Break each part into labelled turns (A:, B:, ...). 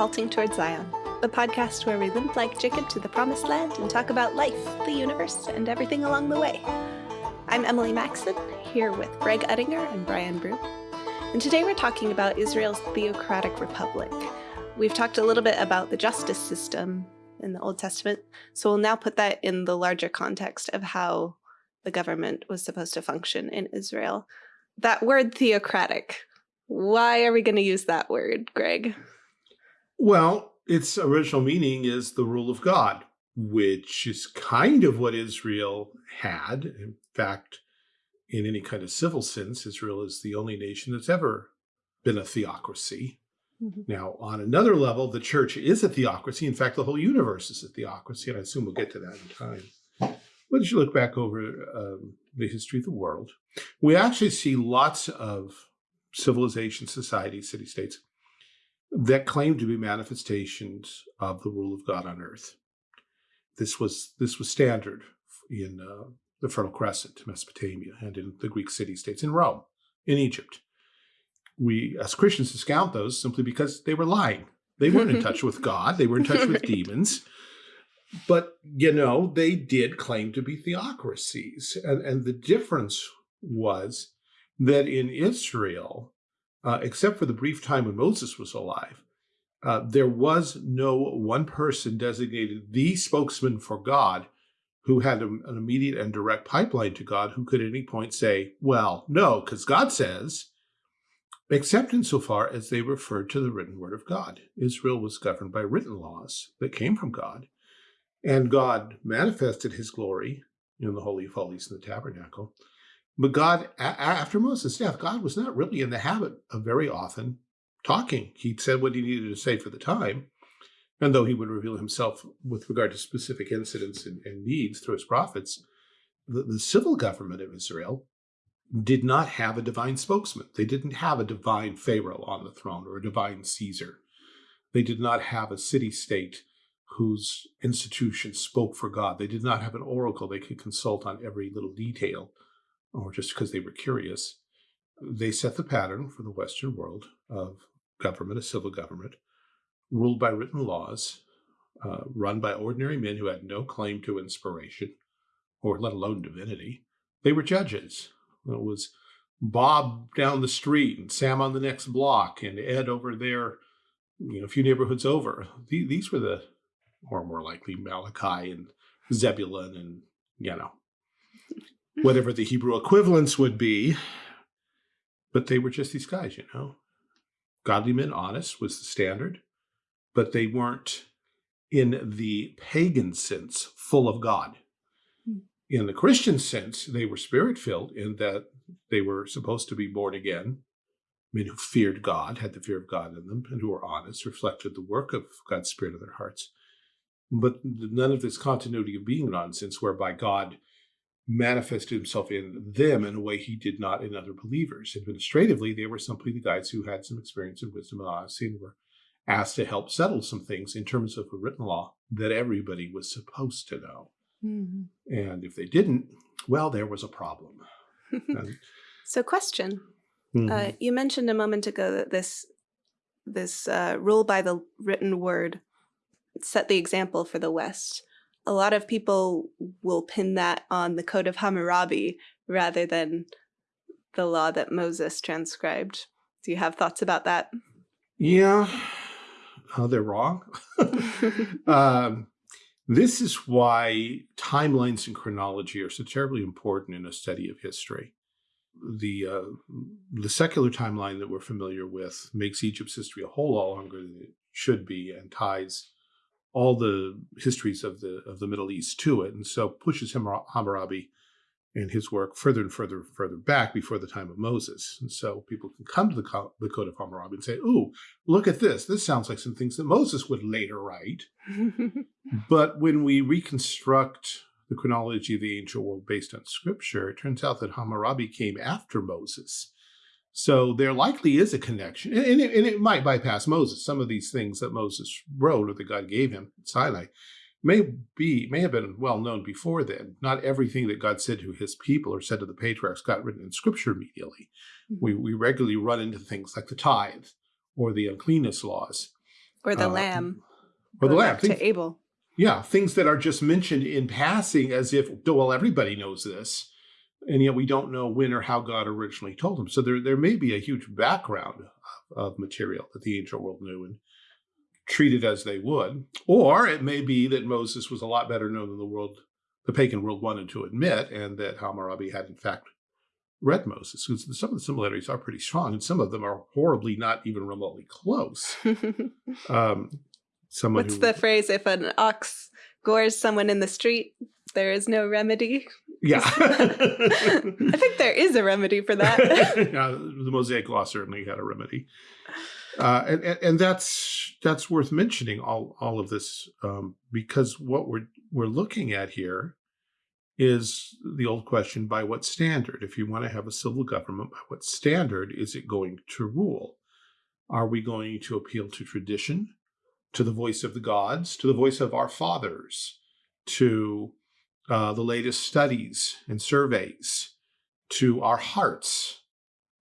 A: Halting Toward Zion, the podcast where we limp like Jacob to the promised land and talk about life, the universe, and everything along the way. I'm Emily Maxon, here with Greg Uttinger and Brian Brew. And today we're talking about Israel's theocratic republic. We've talked a little bit about the justice system in the Old Testament, so we'll now put that in the larger context of how the government was supposed to function in Israel. That word theocratic, why are we going to use that word, Greg?
B: Well, its original meaning is the rule of God, which is kind of what Israel had. In fact, in any kind of civil sense, Israel is the only nation that's ever been a theocracy. Mm -hmm. Now, on another level, the church is a theocracy. In fact, the whole universe is a theocracy, and I assume we'll get to that in time. But as you look back over um, the history of the world, we actually see lots of civilization, societies, city-states that claim to be manifestations of the rule of God on earth. This was this was standard in uh, the Fertile Crescent, Mesopotamia, and in the Greek city-states, in Rome, in Egypt. We, as Christians, discount those simply because they were lying. They weren't in touch with God. They were in touch with demons. But, you know, they did claim to be theocracies. And, and the difference was that in Israel, uh, except for the brief time when Moses was alive, uh, there was no one person designated the spokesman for God who had a, an immediate and direct pipeline to God who could at any point say, well, no, because God says, except insofar as they referred to the written word of God. Israel was governed by written laws that came from God, and God manifested his glory in the Holy of Holies in the tabernacle but God, after Moses' death, God was not really in the habit of very often talking. He said what he needed to say for the time. And though he would reveal himself with regard to specific incidents and, and needs through his prophets, the, the civil government of Israel did not have a divine spokesman. They didn't have a divine Pharaoh on the throne or a divine Caesar. They did not have a city-state whose institutions spoke for God. They did not have an oracle they could consult on every little detail or just because they were curious, they set the pattern for the Western world of government, a civil government, ruled by written laws, uh, run by ordinary men who had no claim to inspiration, or let alone divinity. They were judges. It was Bob down the street and Sam on the next block and Ed over there, you know, a few neighborhoods over. These were the, or more likely Malachi and Zebulun and, you know, whatever the Hebrew equivalents would be. But they were just these guys, you know. Godly men, honest was the standard, but they weren't in the pagan sense full of God. Hmm. In the Christian sense, they were spirit-filled in that they were supposed to be born again, men who feared God, had the fear of God in them, and who were honest, reflected the work of God's Spirit in their hearts. But none of this continuity of being nonsense whereby God manifested himself in them in a way he did not in other believers. Administratively, they were simply the guys who had some experience and wisdom and honesty and were asked to help settle some things in terms of a written law that everybody was supposed to know. Mm -hmm. And if they didn't, well, there was a problem.
A: and, so question, mm -hmm. uh, mm-hmm. you mentioned a moment ago that this, this uh, rule by the written word set the example for the West a lot of people will pin that on the Code of Hammurabi rather than the law that Moses transcribed. Do you have thoughts about that?
B: Yeah, oh, they're wrong. um, this is why timelines and chronology are so terribly important in a study of history. The uh, the secular timeline that we're familiar with makes Egypt's history a whole lot longer than it should be and ties all the histories of the of the Middle East to it, and so pushes Hammurabi and his work further and further and further back before the time of Moses. And so people can come to the, Co the Code of Hammurabi and say, "Ooh, look at this! This sounds like some things that Moses would later write." but when we reconstruct the chronology of the ancient world based on Scripture, it turns out that Hammurabi came after Moses. So there likely is a connection, and it, and it, might bypass Moses. Some of these things that Moses wrote or that God gave him at Sinai may be may have been well known before then. Not everything that God said to his people or said to the patriarchs got written in scripture immediately. Mm -hmm. We, we regularly run into things like the tithe or the uncleanness laws.
A: Or the
B: uh,
A: lamb.
B: or the lamb. Things-
A: To Abel.
B: yeah, things that are just mentioned in passing as if, well, everybody knows this. And yet we don't know when or how God originally told them. So there, there may be a huge background of, of material that the ancient world knew and treated as they would. Or it may be that Moses was a lot better known than the world, the pagan world wanted to admit, and that Hammurabi had in fact read Moses. Because some of the similarities are pretty strong, and some of them are horribly not even remotely close. Um, someone
A: What's the phrase? If an ox gores someone in the street, there is no remedy.
B: yeah.
A: I think there is a remedy for that.
B: yeah, the Mosaic Law certainly had a remedy, uh, and, and and that's that's worth mentioning all all of this um, because what we're we're looking at here is the old question: by what standard? If you want to have a civil government, by what standard is it going to rule? Are we going to appeal to tradition, to the voice of the gods, to the voice of our fathers, to uh, the latest studies and surveys? to our hearts,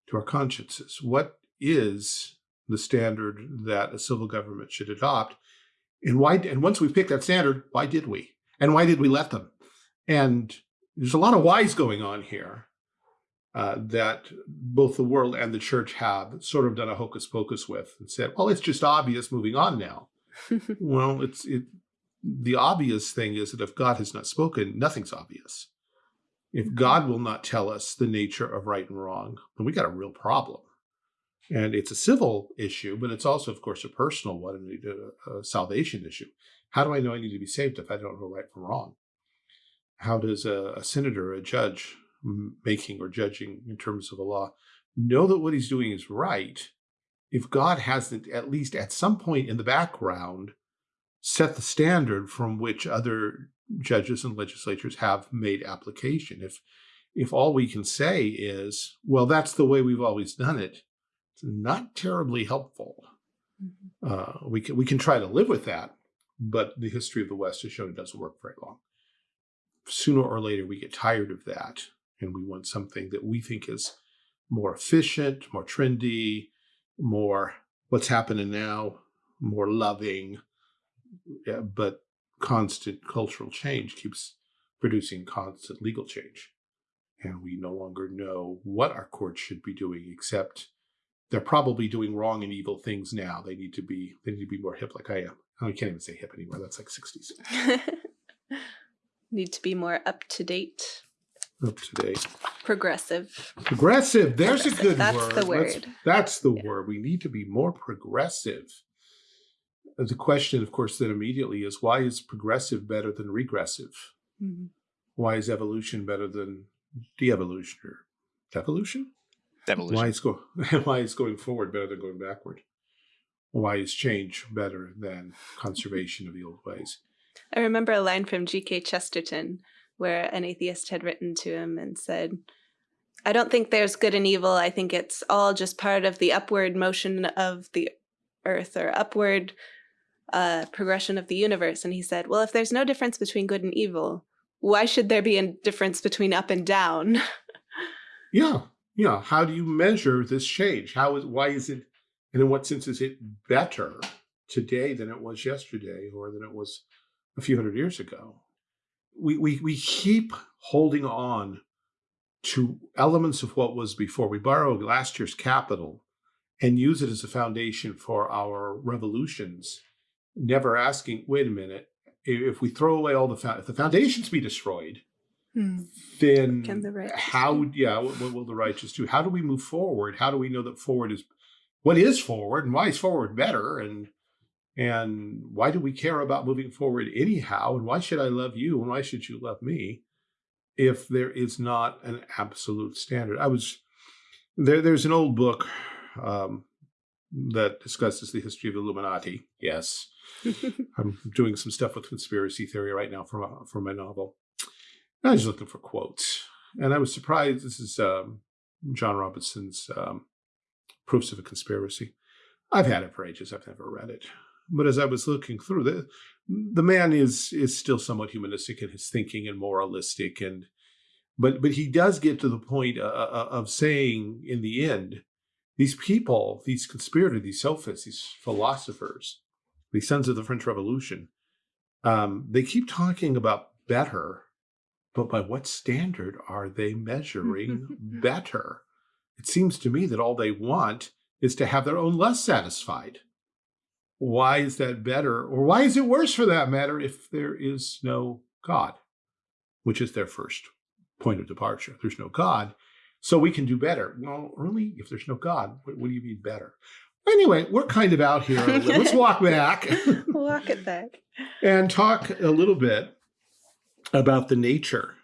B: to our consciences. What is the standard that a civil government should adopt? And why? And once we picked that standard, why did we? And why did we let them? And there's a lot of whys going on here uh, that both the world and the church have sort of done a hocus pocus with and said, well, it's just obvious moving on now. well, it's it. The obvious thing is that if God has not spoken, nothing's obvious. If God will not tell us the nature of right and wrong, then we got a real problem. And it's a civil issue, but it's also, of course, a personal one and a, a salvation issue. How do I know I need to be saved if I don't know right from wrong? How does a, a senator, a judge, making or judging in terms of a law, know that what he's doing is right if God hasn't, at least at some point in the background, set the standard from which other judges and legislatures have made application. If if all we can say is, well, that's the way we've always done it, it's not terribly helpful. Uh, we can we can try to live with that, but the history of the West has shown it doesn't work very long. Sooner or later, we get tired of that, and we want something that we think is more efficient, more trendy, more what's happening now, more loving, but constant cultural change keeps producing constant legal change. And we no longer know what our courts should be doing, except they're probably doing wrong and evil things now. They need to be they need to be more hip like I am. Oh, I can't even say hip anymore. That's like 60s.
A: Need to be more up to date,
B: Up to date.
A: progressive.
B: Progressive. There's a
A: Progressive,
B: good
A: that's
B: word.
A: the word.
B: that's the
A: Yeah.
B: word. We need to be more progressive. The question, of course, then immediately is why is progressive better than regressive?
A: Mhm.
B: Why is evolution better than de-evolution or devolution?
C: Devolution.
B: Why is go why is going forward better than going backward? Why is change better than conservation of the old ways?
A: I remember a line from G.K. Chesterton where an atheist had written to him and said, I don't think there's good and evil. I think it's all just part of the upward motion of the earth or upward uh, progression of the universe. And he said, Well, if there's no difference between good and evil, why should there be a difference between up and down?
B: Yeah, yeah. How do you measure this change? How is why is it and in what sense is it better today than it was yesterday or than it was a few hundred years ago? We we we keep holding on to elements of what was before. We borrow last year's capital and use it as a foundation for our revolutions, never asking, wait a minute, if we throw away all the if the foundations be destroyed, then
A: Can the
B: how yeah what, what will the righteous do? How do we move forward? How do we know that forward is what is forward and why is forward better? And and why do we care about moving forward anyhow? And why should i love you? And why should you love me if there is not an absolute standard? I was there there's an old book um, that discusses the history of illuminati yes i'm doing some stuff with conspiracy theory right now for my, for my novel I was looking for quotes, and I was surprised. This is um, John Robinson's um, Proofs of a Conspiracy. I've had it for ages. I've never read it, but as I was looking through the the man is is still somewhat humanistic in his thinking and moralistic, and but but he does get to the point uh, uh, of saying in the end, these people, these conspirators, these sophists, these philosophers, the sons of the French Revolution, um, they keep talking about better, but by what standard are they measuring better? It seems to me that all they want is to have their own less satisfied. Why is that better? Or why is it worse for that matter if there is no God, which is their first point of departure? There's no God, so we can do better. Well, really, if there's no God, what, what do you mean better? Anyway, we're kind of out here. Let's walk back.
A: walk it back.
B: and talk a little bit about the nature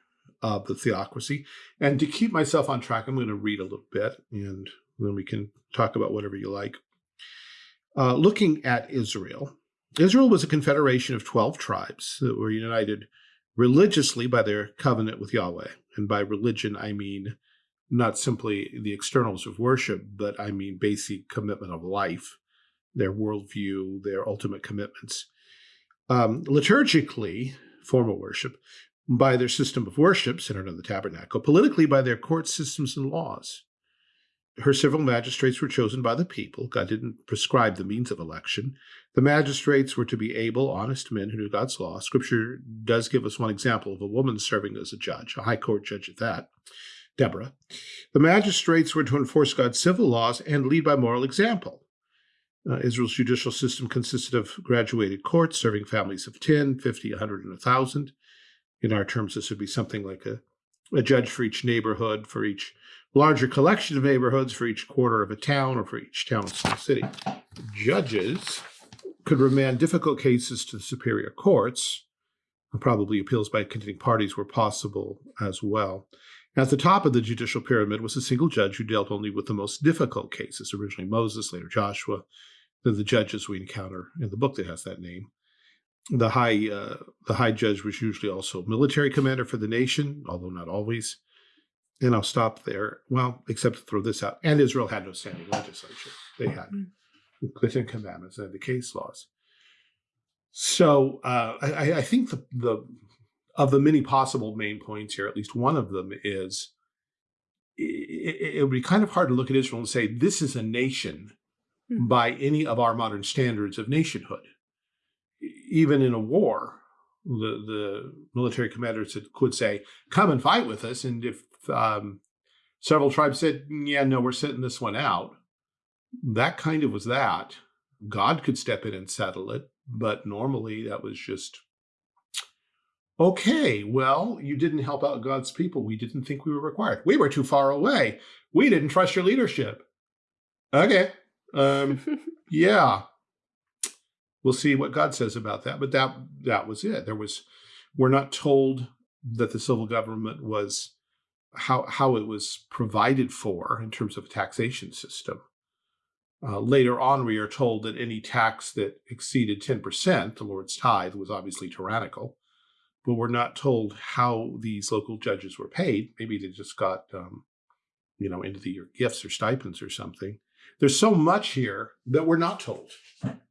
B: of the theocracy. And to keep myself on track, I'm going to read a little bit and then we can talk about whatever you like. Uh, looking at Israel, Israel was a confederation of 12 tribes that were united religiously by their covenant with Yahweh. And by religion, I mean not simply the externals of worship, but I mean basic commitment of life, their worldview, their ultimate commitments. Um, liturgically, formal worship, by their system of worship centered on the tabernacle, politically by their court systems and laws. Her civil magistrates were chosen by the people. God didn't prescribe the means of election. The magistrates were to be able, honest men who knew God's law. Scripture does give us one example of a woman serving as a judge, a high court judge at that, Deborah. The magistrates were to enforce God's civil laws and lead by moral example. Uh, Israel's judicial system consisted of graduated courts serving families of 10, 50, 100, and 1,000. In our terms, this would be something like a, a judge for each neighborhood, for each larger collection of neighborhoods, for each quarter of a town, or for each town or small city. Judges could remand difficult cases to the superior courts. Probably appeals by contending parties were possible as well. At the top of the judicial pyramid was a single judge who dealt only with the most difficult cases, originally Moses, later Joshua, then the judges we encounter in the book that has that name. The high, uh, the high judge was usually also military commander for the nation, although not always. And I'll stop there. Well, except to throw this out. And Israel had no standing legislature. They had mm. the Ten Commandments and the case laws. So uh, I, I, think the, the of the many possible main points here, at least one of them is it, it would be kind of hard to look at Israel and say this is a nation Hmm. by any of our modern standards of nationhood. Even in a war, the, the military commanders could say, come and fight with us. And if um, several tribes said, yeah, no, we're sitting this one out, that kind of was that. God could step in and settle it, but normally that was just, okay, well, you didn't help out God's people. We didn't think we were required. We were too far away. We didn't trust your leadership. Okay, um, yeah, we'll see what God says about that. But that that was it. There was we're not told that the civil government was how how it was provided for in terms of a taxation system. Uh, later on, we are told that any tax that exceeded 10%, the Lord's tithe, was obviously tyrannical. But we're not told how these local judges were paid. Maybe they just got, um, you know, into the year gifts or stipends or something. There's so much here that we're not told.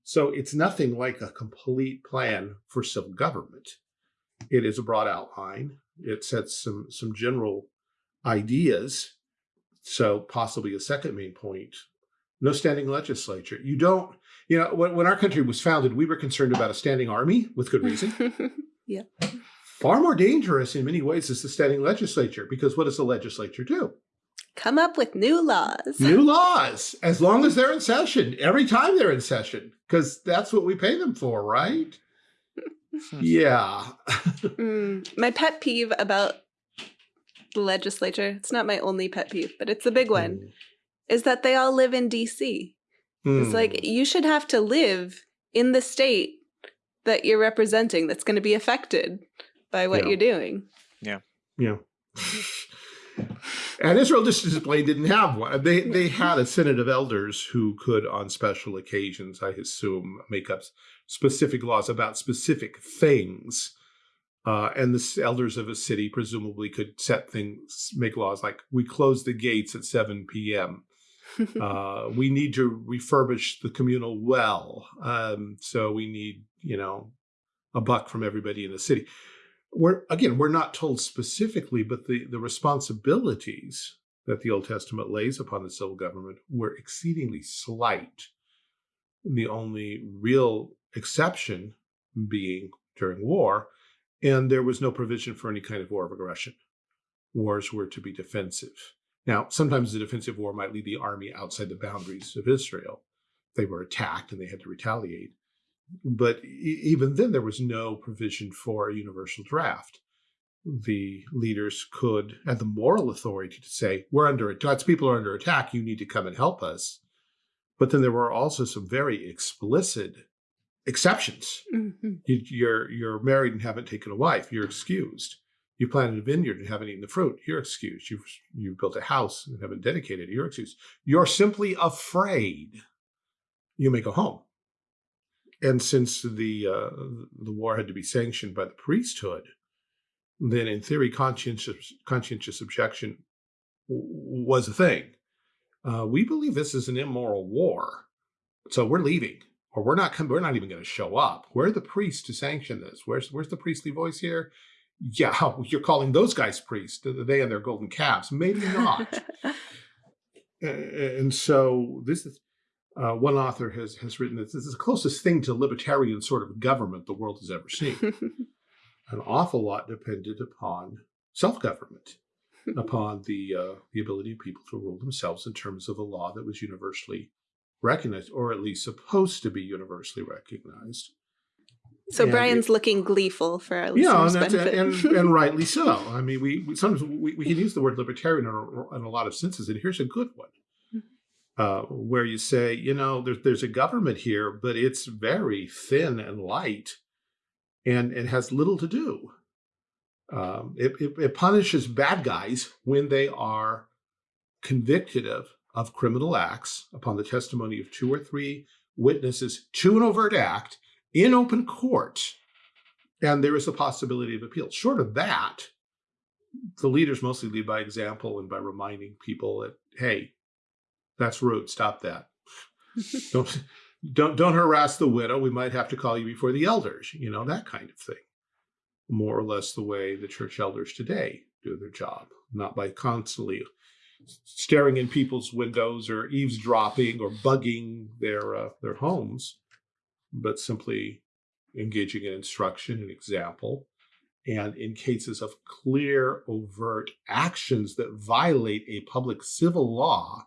B: So it's nothing like a complete plan for civil government. It is a broad outline. It sets some, some general ideas. So possibly a second main point, no standing legislature. You don't, you know, when, when our country was founded, we were concerned about a standing army with good reason.
A: yeah.
B: Far more dangerous in many ways is the standing legislature because what does the legislature do?
A: come up with new laws.
B: New laws, as long as they're in session, every time they're in session, because that's what we pay them for, right? yeah.
A: mm, my pet peeve about the legislature, it's not my only pet peeve, but it's a big one, mm. is that they all live in DC. Mm. It's like hmm. you should have to live in the state that you're representing that's going to be affected by what yeah. you're doing.
C: Yeah.
B: Yeah. And Israel just plain didn't have one. They they had a synod of elders who could, on special occasions, I assume, make up specific laws about specific things. Uh, and the elders of a city presumably could set things, make laws like we close the gates at 7 p.m. uh, we need to refurbish the communal well. Um, so we need, you know, a buck from everybody in the city we're again, we're not told specifically, but the, the responsibilities that the Old Testament lays upon the civil government were exceedingly slight. the only real exception being during war, and there was no provision for any kind of war of aggression. Wars were to be defensive. Now, sometimes the defensive war might lead the army outside the boundaries of Israel. They were attacked and they had to retaliate. But even then, there was no provision for a universal draft. The leaders could had the moral authority to say, we're under God's people are under attack, you need to come and help us. But then there were also some very explicit exceptions. Mm -hmm. you, are you're married and haven't taken a wife, you're excused. You planted a vineyard and haven't eaten the fruit, you're excused. You've you built a house and haven't dedicated it, you're excused. You're simply afraid. You may go home. And since the uh, the war had to be sanctioned by the priesthood, then in theory, conscientious conscientious objection was a thing. Uh, we believe this is an immoral war, so we're leaving, or we're not. We're not even going to show up. We're the priests to sanction this. Where's Where's the priestly voice here? Yeah, you're calling those guys priests. They and their golden calves. Maybe not. and so this is uh, one author has, has written that this is the closest thing to libertarian sort of government the world has ever seen. An awful lot depended upon self-government, upon the, uh, the ability of people to rule themselves in terms of a law that was universally recognized, or at least supposed to be universally recognized.
A: So and Brian's it, looking gleeful for our listeners'
B: yeah, and,
A: benefit.
B: and, and rightly so. I mean, we, we sometimes we, we, can use the word libertarian in a, in a lot of senses, and here's a good one uh, where you say, you know, there's there's a government here, but it's very thin and light, and it has little to do. Um, it, it, it, punishes bad guys when they are convicted of of criminal acts upon the testimony of two or three witnesses to an overt act in open court, and there is a possibility of appeal. Short of that, the leaders mostly lead by example and by reminding people that, hey, that's rude. Stop that. don't don't don't harass the widow. We might have to call you before the elders. You know that kind of thing. More or less the way the church elders today do their job, not by constantly staring in people's windows or eavesdropping or bugging their uh, their homes, but simply engaging in instruction and example. And in cases of clear, overt actions that violate a public civil law,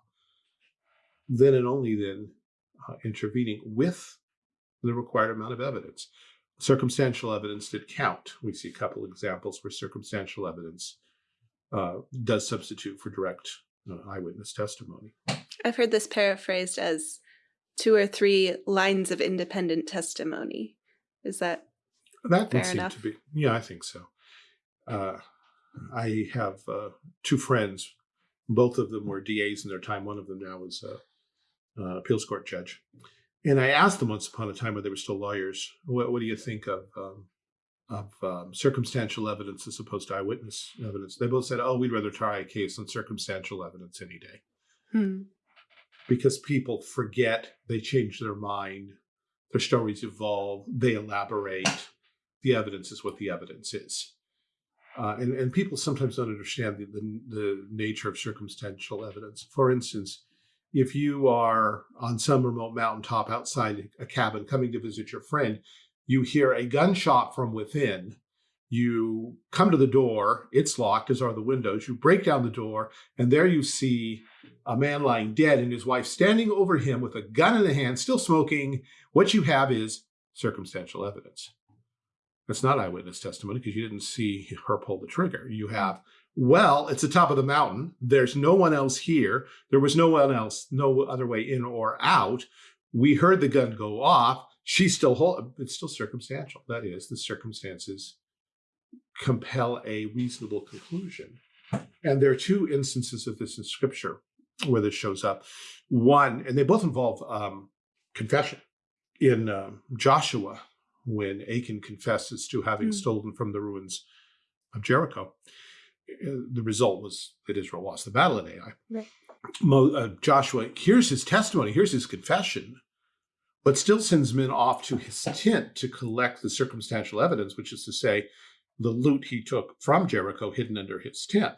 B: then and only then uh, intervening with the required amount of evidence. Circumstantial evidence did count. We see a couple examples where circumstantial evidence uh, does substitute for direct uh, eyewitness testimony.
A: I've heard this paraphrased as two or three lines of independent testimony. Is that
B: that
A: fair
B: seem
A: enough?
B: to be? Yeah, I think so. Uh, I have uh, two friends. Both of them were DAs in their time. One of them now is uh, uh, appeals court judge. And I asked them once upon a time when they were still lawyers, what, what do you think of um, of um, circumstantial evidence as opposed to eyewitness evidence? They both said, oh, we'd rather try a case on circumstantial evidence any day. Hmm. Because people forget, they change their mind, their stories evolve, they elaborate. The evidence is what the evidence is. Uh, and, and people sometimes don't understand the, the, the nature of circumstantial evidence. For instance, if you are on some remote mountaintop outside a cabin coming to visit your friend, you hear a gunshot from within, you come to the door, it's locked, as are the windows, you break down the door, and there you see a man lying dead and his wife standing over him with a gun in the hand, still smoking. What you have is circumstantial evidence. That's not eyewitness testimony because you didn't see her pull the trigger. You have well, it's the top of the mountain. There's no one else here. There was no one else, no other way in or out. We heard the gun go off. She's still hold. It's still circumstantial. That is, the circumstances compel a reasonable conclusion. And there are two instances of this in Scripture where this shows up. One, and they both involve um, confession. In um, Joshua, when Achan confesses to having mm. stolen from the ruins of Jericho, the result was that Israel lost the battle at Ai. Right. Mo, uh, Joshua hears his testimony, hears his confession, but still sends men off to his tent to collect the circumstantial evidence, which is to say, the loot he took from Jericho hidden under his tent.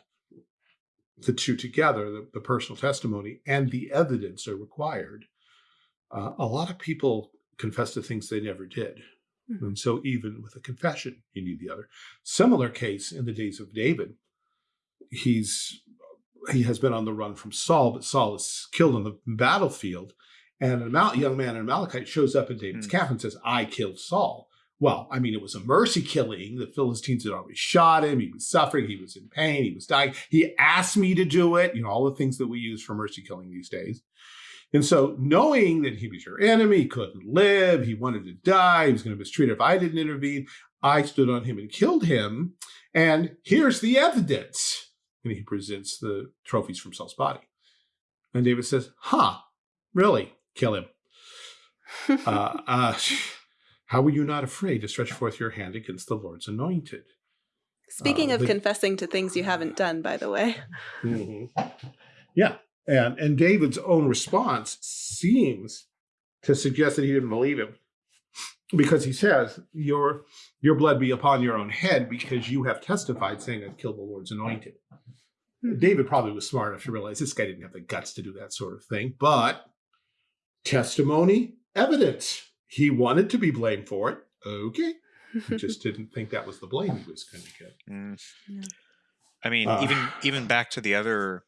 B: The two together, the, the personal testimony and the evidence are required uh, a lot of people confess to things they never did.
A: Mhm.
B: And so even with a confession, you need the other. Similar case in the days of David. He's he has been on the run from Saul, but Saul is killed on the battlefield. And a young man in Amalekite shows up in David's
C: Hmm.
B: camp and says, I killed Saul. Well, I mean, it was a mercy killing. The Philistines had already shot him. He was suffering. He was in pain. He was dying. He asked me to do it. You know, all the things that we use for mercy killing these days. And so, knowing that he was your enemy, he couldn't live, he wanted to die, he was going to mistreat if I didn't intervene, I stood on him and killed him. And here's the evidence. And he presents the trophies from Saul's body. And David says, Huh, really? Kill him. Uh, uh, how were you not afraid to stretch forth your hand against the Lord's anointed?
A: Speaking
B: uh,
A: of
B: the-
A: confessing to things you haven't done, by the way.
B: Mhm. Yeah. And and David's own response seems to suggest that he didn't believe him. Because he says, Your your blood be upon your own head, because you have testified saying I've killed the Lord's anointed.
A: Hmm.
B: David probably was smart enough to realize this guy didn't have the guts to do that sort of thing, but testimony, evidence. He wanted to be blamed for it. Okay. He just didn't think that was the blame he was going to get.
C: Mm.
A: Yeah.
C: I mean,
B: Uh.
C: even even back to the other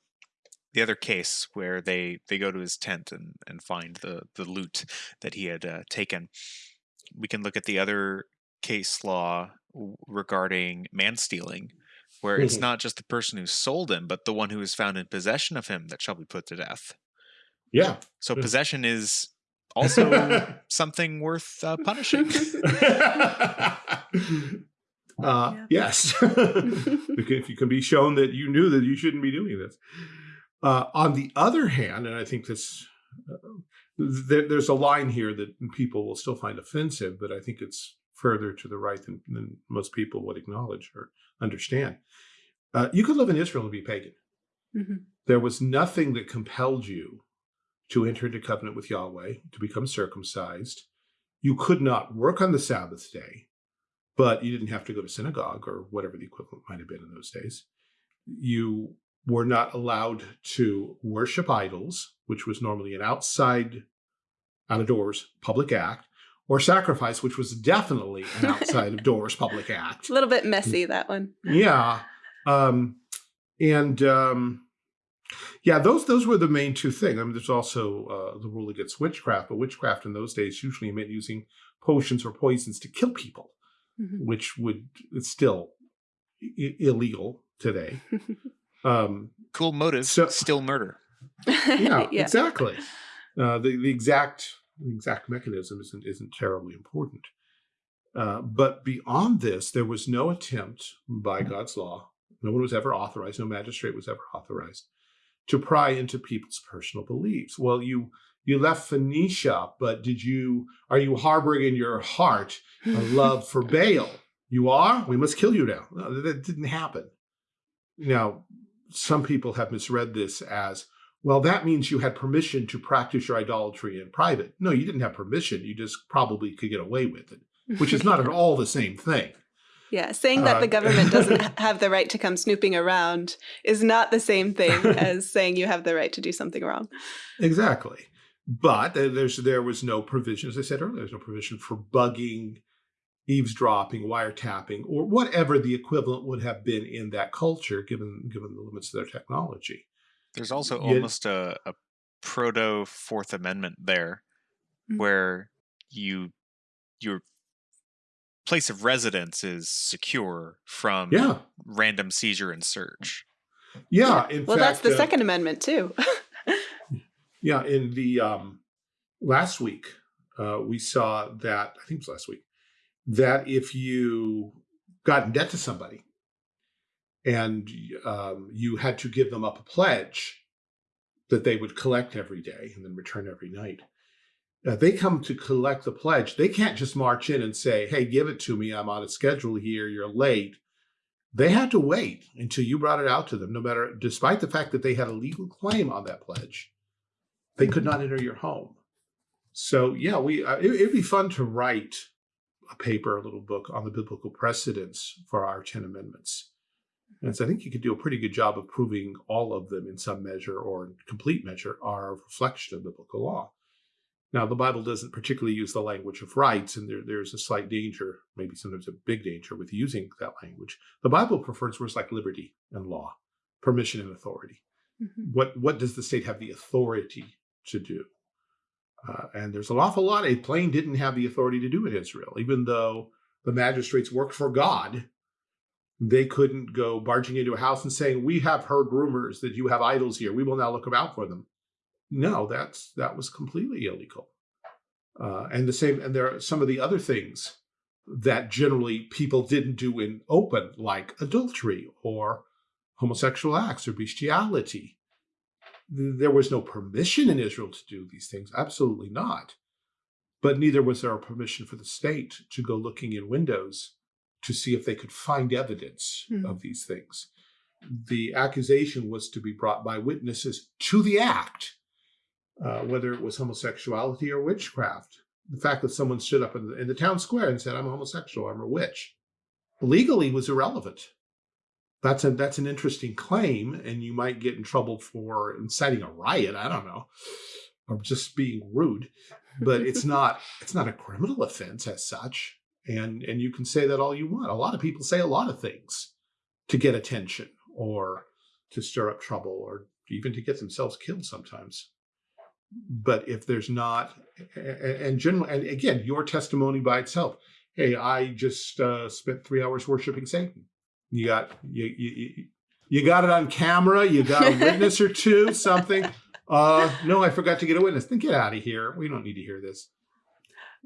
C: the other case where they they go to his tent and and find the the loot that he had uh, taken. We can look at the other case law regarding man stealing, where it's
B: Mhm.
C: not just the person who sold him, but the one who is found in possession of him that shall be put to death.
B: Yeah.
C: So
B: Yeah.
C: possession is also something worth uh, punishing.
B: uh,
A: Yeah.
B: Yes. if you can be shown that you knew that you shouldn't be doing this. Uh, on the other hand, and I think this, uh, there, there's a line here that people will still find offensive, but I think it's further to the right than, than most people would acknowledge or understand. Uh, you could live in Israel and be pagan.
A: Mhm.
B: There was nothing that compelled you to enter into covenant with Yahweh, to become circumcised. You could not work on the Sabbath day, but you didn't have to go to synagogue or whatever the equivalent might have been in those days. You were not allowed to worship idols, which was normally an outside, out of doors public act, or sacrifice, which was definitely an outside of doors public act
A: a little bit messy, that one.
B: yeah um and um yeah those those were the main two things i mean there's also uh the rule against witchcraft but witchcraft in those days usually meant using potions or poisons to kill people
A: Mhm.
B: which would it's still I- illegal today um
C: cool motive,
B: So-
C: still murder.
B: yeah,
A: yeah.
B: exactly. Uh, the the exact the exact mechanism isn't isn't terribly important. Uh, but beyond this, there was no attempt by God's law. No one was ever authorized. No magistrate was ever authorized to pry into people's personal beliefs. Well, you you left Phoenicia, but did you are you harboring in your heart a love for Baal? You are. We must kill you now. No, that didn't happen. Now, some people have misread this as well, that means you had permission to practice your idolatry in private. No, you didn't have permission. You just probably could get away with it, which is not at all the same thing.
A: Yeah, saying that
B: Uh,
A: the government doesn't have the right to come snooping around is not the same thing as saying you have the right to do something wrong.
B: Exactly. But there- there's there was no provision, as I said earlier, there's no provision for bugging, eavesdropping, wiretapping, or whatever the equivalent would have been in that culture, given given the limits of their technology.
C: There's also
B: Yeah.
C: almost a, a proto Fourth Amendment there,
A: Mm.
C: where you your place of residence is secure from
B: Yeah,
C: random seizure and search.
B: yeah. In
A: well, that's the
B: uh,
A: Second Amendment too.
B: Yeah, in the um, last week, uh, we saw that I think it was last week that if you got in debt to somebody and um, you had to give them up a pledge that they would collect every day and then return every night, they come to collect the pledge. They can't just march in and say, "Hey, give it to me. I'm on a schedule here. You're late." They had to wait until you brought it out to them, no matter, despite the fact that they had a legal claim on that pledge they could not enter your home. So yeah, we uh, it, would be fun to write a paper, a little book on the biblical precedents for our ten amendments. And so I think you could do a pretty good job of proving all of them in some measure or complete measure are a reflection of biblical law. Now, the Bible doesn't particularly use the language of rights, and there, there's a slight danger, maybe sometimes a big danger, with using that language. The Bible prefers words like liberty and law, permission and authority. Mm -hmm. What what does the state have the authority to do? Uh, and there's an awful lot. A plane didn't have the authority to do in Israel, even though the magistrates worked for God. They couldn't go barging into a house and saying, "We have heard rumors that you have idols here. We will now look about for them." No, that's that was completely illegal. Uh, and the same, and there are some of the other things that generally people didn't do in open, like adultery or homosexual acts or bestiality. There was no permission in Israel to do these things, absolutely not. But neither was there a permission for the state to go looking in windows to see if they could find evidence mm. of these things. The accusation was to be brought by witnesses to the act uh, whether it was homosexuality or witchcraft. The fact that someone stood up in the, in the town square and said, I'm a homosexual, I'm a witch, legally was irrelevant. That's a that's an interesting claim, and you might get in trouble for inciting a riot. I don't know, or just being rude, but it's not it's not a criminal offense as such. And and you can say that all you want. A lot of people say a lot of things to get attention or to stir up trouble or even to get themselves killed sometimes but if there's not, and generally, and again, your testimony by itself, hey, I just uh, spent three hours worshiping Satan. You got you, you you got it on camera. You got a witness or two, something. Uh, no, I forgot to get a witness. Then get out of here. We don't need to hear this.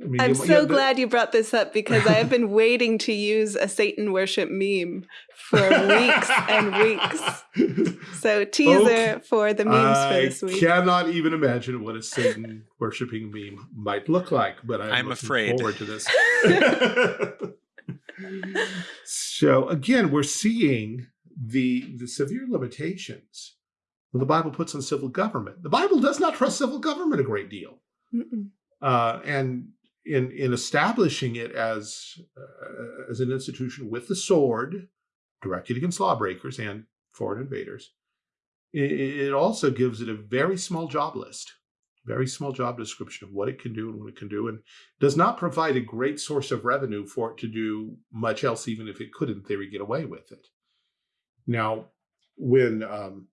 A: I mean, I'm you, so you glad you brought this up because I have been waiting to use a Satan worship meme for weeks and weeks. So teaser okay. for the memes
B: I
A: for this week.
B: I cannot even imagine what a Satan worshiping meme might look like, but I'm,
C: I'm afraid
B: forward to this. so again, we're seeing the the severe limitations the Bible puts on civil government. The Bible does not trust civil government a great deal. Mm -mm. Uh, and in in establishing it as uh, as an institution with the sword directed against lawbreakers and foreign invaders, it, it also gives it a very small job list, very small job description of what it can do and what it can do, and does not provide a great source of revenue for it to do much else, even if it could, in theory, get away with it. Now, when um,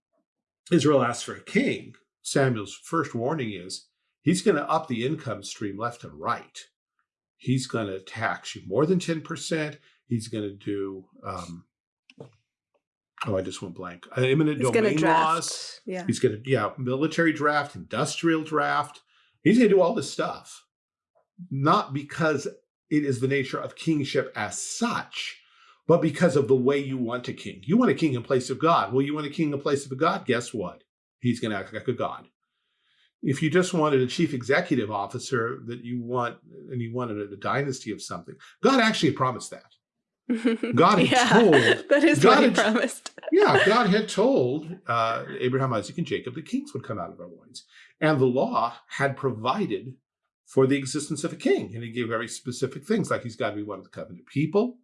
B: Israel asks for a king, Samuel's first warning is he's going to up the income stream left and right. He's going to tax you more than 10%. He's going to do, um, oh, I just went blank. Uh, eminent he's domain laws. Yeah. He's going to, yeah, military draft, industrial draft. He's going to do all this stuff. Not because it is the nature of kingship as such, but because of the way you want a king. You want a king in place of God. Well, you want a king in place of a God, guess what? He's going to act like a God if you just wanted a chief executive officer that you want and you wanted a, a dynasty of something, God actually promised that. God had yeah, told
A: that is God what he had, promised.
B: yeah, God had told uh, Abraham, Isaac, and Jacob the kings would come out of our loins, and the law had provided for the existence of a king, and he gave very specific things, like he's got to be one of the covenant people,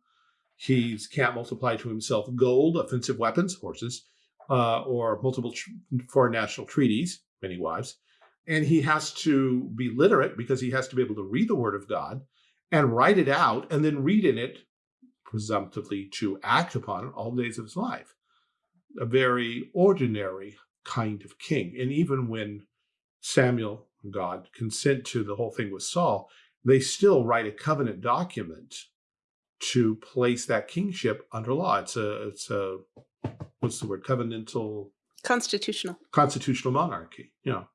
B: he can't multiply to himself gold, offensive weapons, horses, uh, or multiple foreign national treaties, many wives and he has to be literate because he has to be able to read the word of God and write it out and then read in it presumptively to act upon it all the days of his life. A very ordinary kind of king. And even when Samuel and God consent to the whole thing with Saul, they still write a covenant document to place that kingship under law. It's a, it's a, what's the word, covenantal?
A: Constitutional.
B: Constitutional monarchy, you know.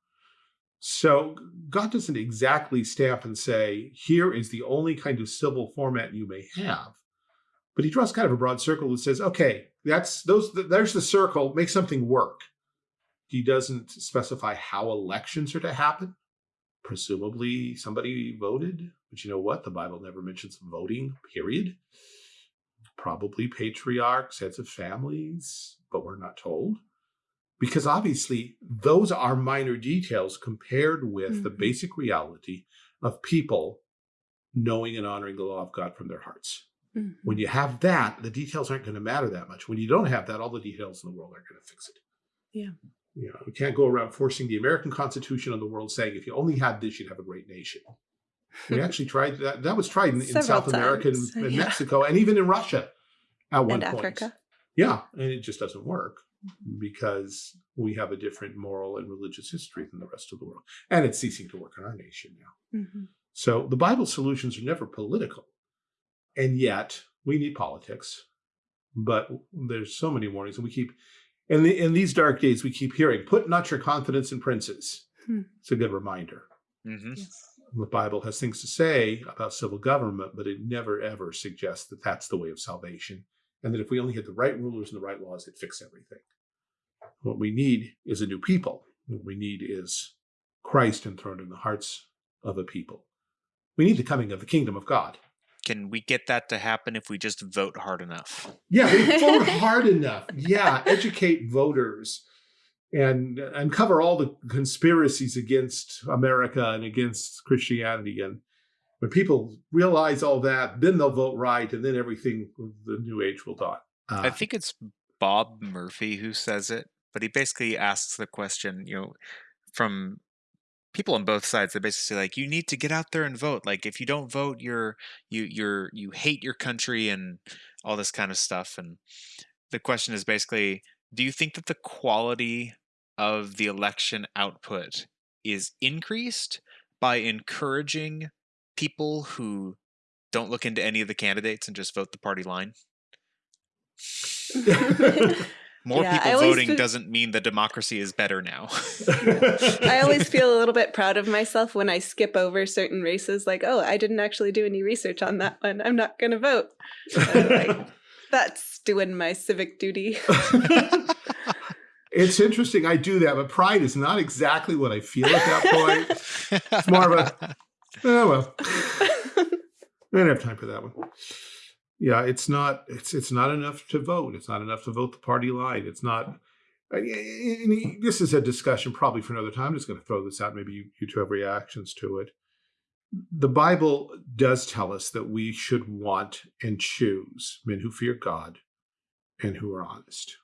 B: So God doesn't exactly stamp and say, here is the only kind of civil format you may have. But he draws kind of a broad circle that says, okay, that's those there's the circle, make something work. He doesn't specify how elections are to happen. Presumably somebody voted, but you know what? The Bible never mentions voting, period. Probably patriarchs, heads of families, but we're not told because obviously those are minor details compared with mm -hmm. the mm-hmm. basic reality of people knowing and honoring the law of God from their hearts. Mm -hmm. When you have that, the details aren't going to matter that much. When you don't have that, all the details in the world aren't going to fix it.
A: Yeah.
B: You know, we can't go around forcing the American Constitution on the world saying if you only had this, you'd have a great nation. We actually tried that. That was tried in, in South America and, and yeah. Mexico and even in Russia at one
A: and
B: point.
A: Africa.
B: Yeah, and it just doesn't work because we have a different moral and religious history than the rest of the world. And it's ceasing to work in our nation now. Mm -hmm. So the Bible solutions are never political. And yet we need politics. But there's so many warnings and we keep in, the, in these dark days, we keep hearing, put not your confidence in princes. Hmm. It's a good reminder. Mm -hmm. yes. The Bible has things to say about civil government, but it never ever suggests that that's the way of salvation and that if we only had the right rulers and the right laws, it'd fix everything. What we need is a new people. What we need is Christ enthroned in the hearts of a people. We need the coming of the kingdom of God.
C: Can we get that to happen if we just vote hard enough?
B: Yeah, we vote hard enough. Yeah, educate voters and uncover all the conspiracies against America and against Christianity and when people realize all that, then they'll vote right, and then everything, the new age will dawn.
C: Uh, I think it's Bob Murphy who says it, but he basically asks the question, you know, from people on both sides. They basically like, you need to get out there and vote. Like, if you don't vote, you're you you're you hate your country and all this kind of stuff. And the question is basically, do you think that the quality of the election output is increased by encouraging people who don't look into any of the candidates and just vote the party line? More yeah, people voting feel... doesn't mean the democracy is better now.
A: I always feel a little bit proud of myself when I skip over certain races, like, oh, I didn't actually do any research on that one. I'm not going to vote. Like, That's doing my civic duty.
B: it's interesting. I do that, but pride is not exactly what I feel at that point. It's more of a, Oh well, I don't have time for that one. Yeah, it's not. It's it's not enough to vote. It's not enough to vote the party line. It's not. Uh, this is a discussion probably for another time. I'm just going to throw this out. Maybe you, you two have reactions to it. The Bible does tell us that we should want and choose men who fear God and who are honest.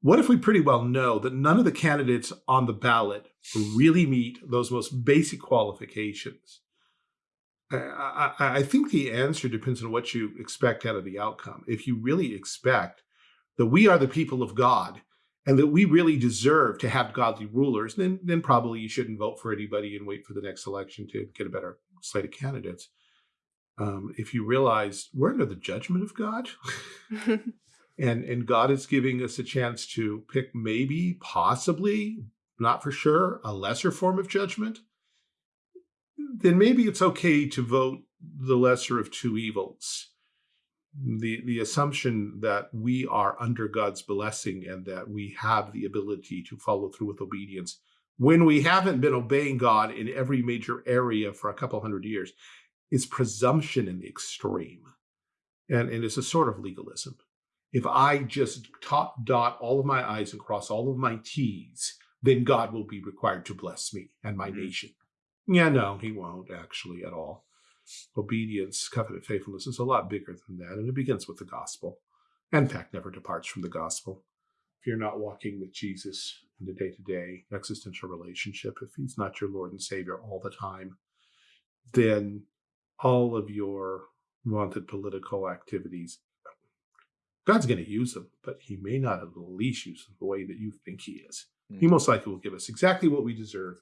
B: What if we pretty well know that none of the candidates on the ballot really meet those most basic qualifications? I, I, think the answer depends on what you expect out of the outcome. If you really expect that we are the people of God and that we really deserve to have godly rulers, then, then probably you shouldn't vote for anybody and wait for the next election to get a better slate of candidates. Um, if you realize we're under the judgment of God and, and God is giving us a chance to pick maybe, possibly, not for sure, a lesser form of judgment, then maybe it's okay to vote the lesser of two evils. The, the assumption that we are under God's blessing and that we have the ability to follow through with obedience when we haven't been obeying God in every major area for a couple hundred years is presumption in the extreme. And, and it's a sort of legalism. If I just top dot all of my I's and cross all of my T's, then God will be required to bless me and my mm-hmm. nation. Yeah, no, he won't actually at all. Obedience, covenant faithfulness is a lot bigger than that, and it begins with the gospel. In fact, never departs from the gospel. If you're not walking with Jesus in the day-to-day -day existential relationship, if he's not your Lord and Savior all the time, then all of your wanted political activities, God's going to use them, but he may not at least use them the way that you think he is. Mm -hmm. He most likely will give us exactly what we deserve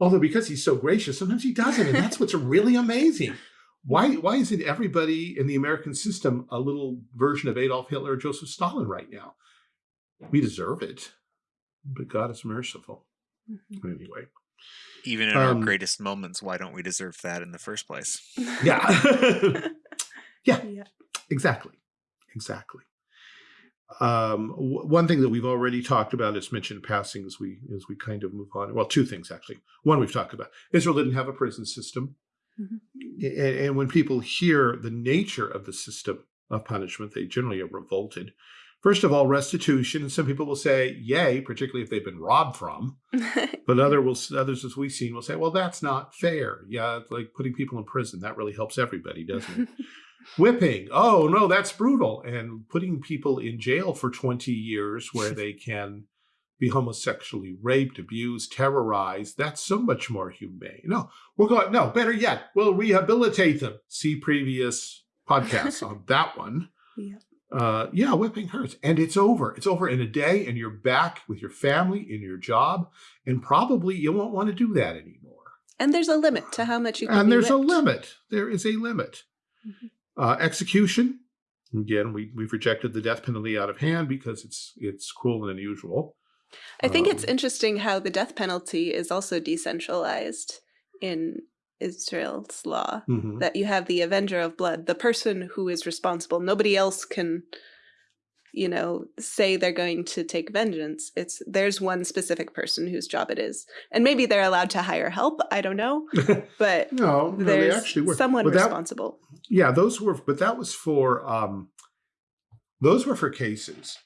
B: Although because he's so gracious, sometimes he doesn't, and that's what's really amazing. Why why isn't everybody in the American system a little version of Adolf Hitler or Joseph Stalin right now? We deserve it, but God is merciful. Mm -hmm. Anyway.
C: Even in um, our greatest moments, why don't we deserve that in the first place?
B: Yeah. yeah. Yeah. Exactly. Exactly. Um, one thing that we've already talked about is mentioned passing as we as we kind of move on. Well, two things actually. One we've talked about. Israel didn't have a prison system. Mm -hmm. and, and, when people hear the nature of the system of punishment, they generally are revolted. First of all, restitution. And some people will say, yay, particularly if they've been robbed from. but other will, others, as we've seen, will say, well, that's not fair. Yeah, like putting people in prison. That really helps everybody, doesn't it? Whipping, oh no, that's brutal. And putting people in jail for 20 years where they can be homosexually raped, abused, terrorized. That's so much more humane. No, we're going, no, better yet, we'll rehabilitate them. See previous podcasts on that one.
A: Yeah.
B: Uh, yeah, whipping hurts. And it's over. It's over in a day, and you're back with your family, in your job, and probably you won't want to do that anymore.
A: And there's a limit to how much you can
B: And there's
A: whipped.
B: a limit. There is a limit.
A: Mhm.
B: Uh, execution. Again, we, we've rejected the death penalty out of hand because it's it's cruel and unusual.
A: I think it's
B: Um,
A: interesting how the death penalty is also decentralized in Israel's law.
B: Mhm.
A: That you have the avenger of blood, the person who is responsible. Nobody else can, you know, say they're going to take vengeance. It's there's one specific person whose job it is, and maybe they're allowed to hire help. I don't know, but
B: no, no, they actually were.
A: someone
B: But that-
A: responsible.
B: Yeah, those were, but that was for, um, those were for cases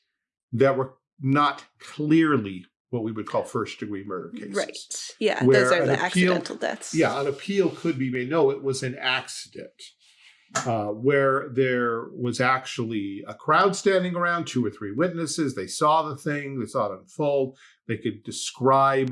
B: that were not clearly what we would call first degree murder cases.
A: Right. Yeah, those are the
B: appeal-
A: accidental deaths.
B: Yeah, an appeal could be made. No, it was an accident uh, where there was actually a crowd standing around, two or three witnesses. They saw the thing, they saw it unfold. They could describe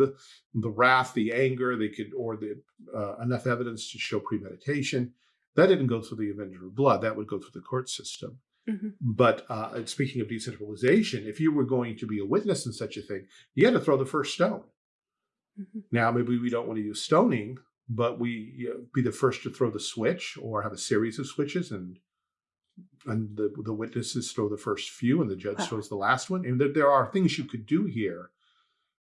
B: the wrath, the anger. They could, or the uh, enough evidence to show premeditation. That didn't go through the Avenger of Blood. That would go through the court system.
A: Mhm.
B: But uh, speaking of decentralization, if you were going to be a witness in such a thing, you had to throw the first stone.
A: Mhm.
B: Now, maybe we don't want to use stoning, but we you know, be the first to throw the switch or have a series of switches and and the, the witnesses throw the first few and the judge
A: Wow.
B: throws the last one. And there, there are things you could do here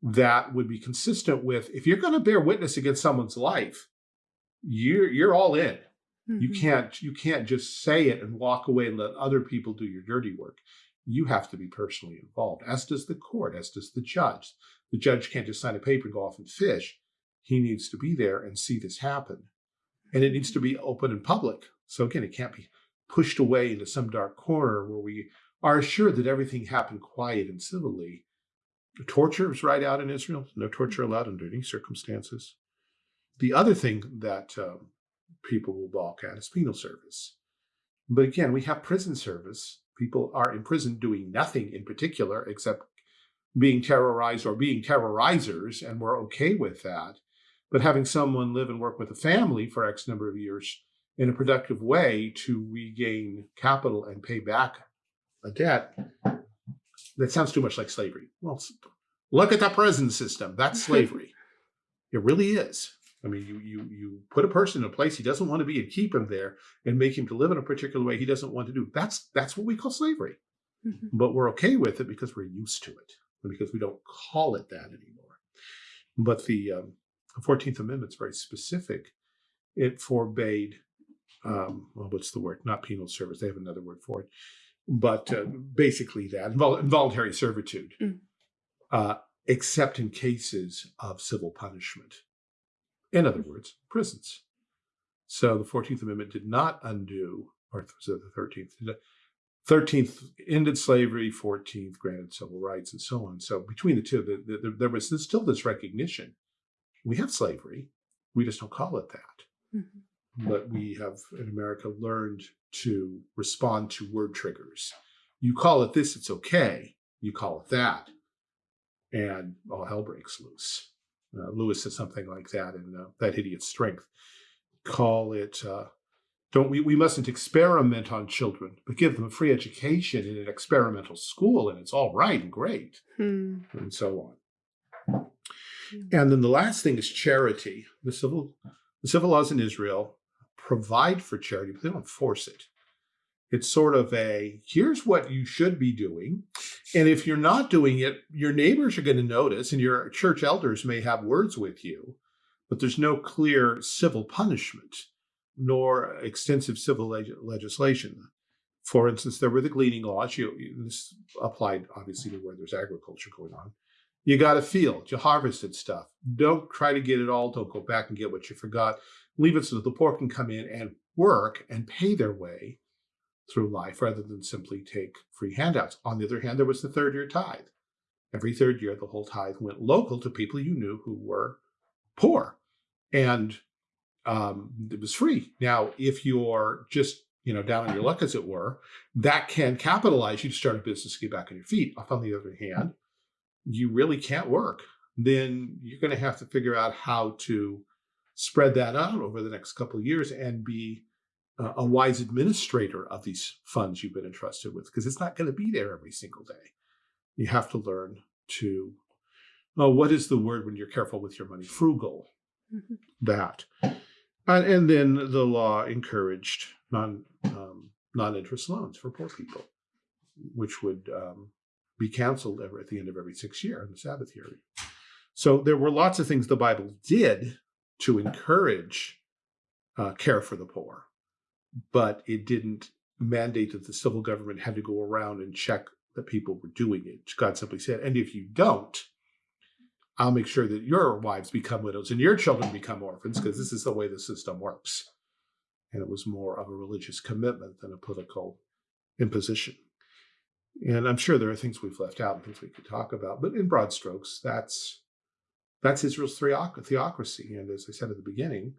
B: that would be consistent with if you're going to bear witness against someone's life, you're you're all in. You
A: Mhm.
B: can't you can't just say it and walk away and let other people do your dirty work. You have to be personally involved, as does the court, as does the judge. The judge can't just sign a paper and go off and fish. He needs to be there and see this happen. And it needs to be open and public. So again, it can't be pushed away into some dark corner where we are assured that everything happened quiet and civilly. Torture is right out in Israel. No torture allowed under any circumstances. The other thing that um, people will balk at is penal service. But again, we have prison service. People are in prison doing nothing in particular except being terrorized or being terrorizers, and we're okay with that. But having someone live and work with a family for X number of years in a productive way to regain capital and pay back a debt, that sounds too much like slavery. Well, look at the prison system. That's slavery. it really is. I mean, you you you put a person in a place he doesn't want to be and keep him there and make him to live in a particular way he doesn't want to do. That's that's what we call slavery.
A: Mhm.
B: But we're okay with it because we're used to it and because we don't call it that anymore. But the um, 14th Amendment's very specific. It forbade, um, well, what's the word? Not penal service. They have another word for it. But uh, basically that invol- involuntary servitude,
A: Mm.
B: uh, except in cases of civil punishment. In other words, prisons. So the 14th Amendment did not undo, or was it the 13th? 13th ended slavery, 14th granted civil rights, and so on. So between the two, the, the, there was this, still this recognition. We have slavery, we just don't call it that.
A: Mhm.
B: But we have in America learned to respond to word triggers. You call it this, it's okay. You call it that, and all hell breaks loose. Uh, Lewis said something like that in uh, That Hideous Strength. Call it, uh, don't we, we mustn't experiment on children, but give them a free education in an experimental school, and it's all right and great,
A: Hmm.
B: and so on. Mm-hmm. And then the last thing is charity. The civil, the civil laws in Israel provide for charity, but they don't force it. It's sort of a here's what you should be doing. And if you're not doing it, your neighbors are going to notice, and your church elders may have words with you, but there's no clear civil punishment nor extensive civil leg- legislation. For instance, there were the gleaning laws. You, you- this applied obviously to where there's agriculture going on. You got a field, you harvested stuff. Don't try to get it all. Don't go back and get what you forgot. Leave it so that the poor can come in and work and pay their way through life rather than simply take free handouts. On the other hand, there was the third year tithe. Every third year, the whole tithe went local to people you knew who were poor. And um, it was free. Now, if you're just you know down on your luck, as it were, that can capitalize you to start a business, get back on your feet. On the other hand, you really can't work, then you're going to have to figure out how to spread that out over the next couple of years and be uh, a wise administrator of these funds you've been entrusted with, because it's not going to be there every single day. You have to learn to, oh, what is the word when you're careful with your money? Frugal, mm -hmm. that. And, and, then the law encouraged non, um, non-interest loans for poor people, which would um, be canceled ever at the end of every six year in the Sabbath year. So there were lots of things the Bible did to encourage uh, care for the poor, but it didn't mandate that the civil government had to go around and check that people were doing it. God simply said, and if you don't, I'll make sure that your wives become widows and your children become orphans because this is the way the system works. And it was more of a religious commitment than a political imposition. And I'm sure there are things we've left out and things we could talk about, but in broad strokes, that's that's Israel's theocracy. And as I said at the beginning,